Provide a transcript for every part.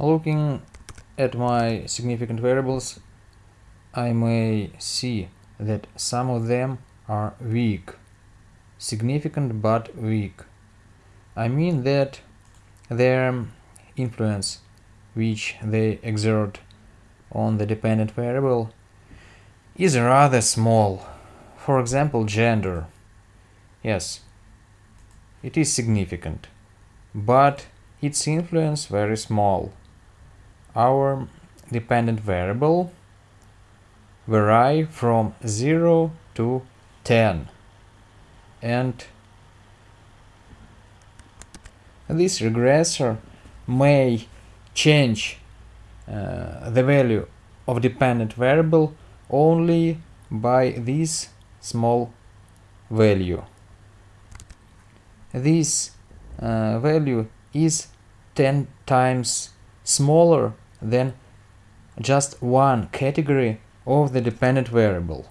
Looking at my significant variables, I may see that some of them are weak. Significant but weak. I mean that their influence which they exert on the dependent variable is rather small. For example, gender. Yes, it is significant, but its influence very small. Our dependent variable vary from 0 to 10 and this regressor may change uh, the value of dependent variable only by this small value. This uh, value is 10 times smaller than just one category of the dependent variable.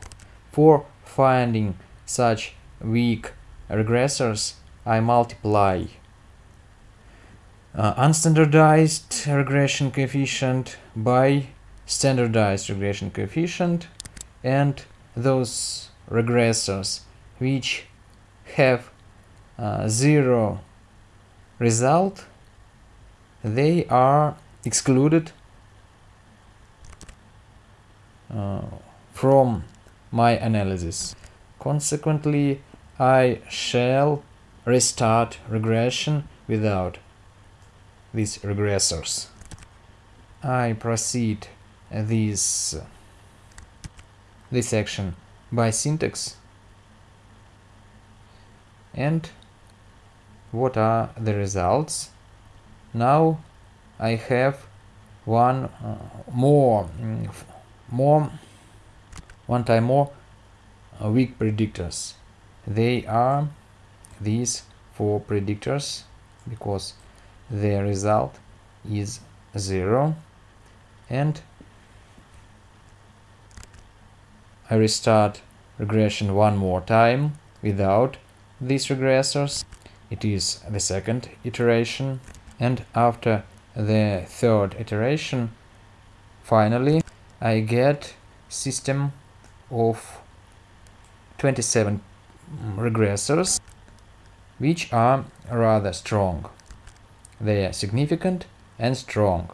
For finding such weak regressors, I multiply uh, unstandardized regression coefficient by standardized regression coefficient and those regressors which have uh, zero result they are excluded uh, from my analysis. Consequently, I shall restart regression without these regressors. I proceed this this action by syntax and what are the results now I have one uh, more mm, more one time more uh, weak predictors. They are these four predictors because the result is zero. And I restart regression one more time without these regressors. It is the second iteration and after the third iteration finally I get system of 27 regressors which are rather strong. They are significant and strong.